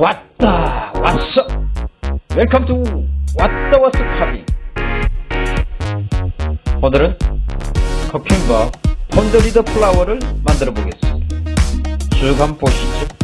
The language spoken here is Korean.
왔다 왔어. 웰컴 투 왔다 왔어 카비 오늘은 커킹과 펀더리더 플라워를 만들어 보겠습니다. 쭉 한번 보시죠.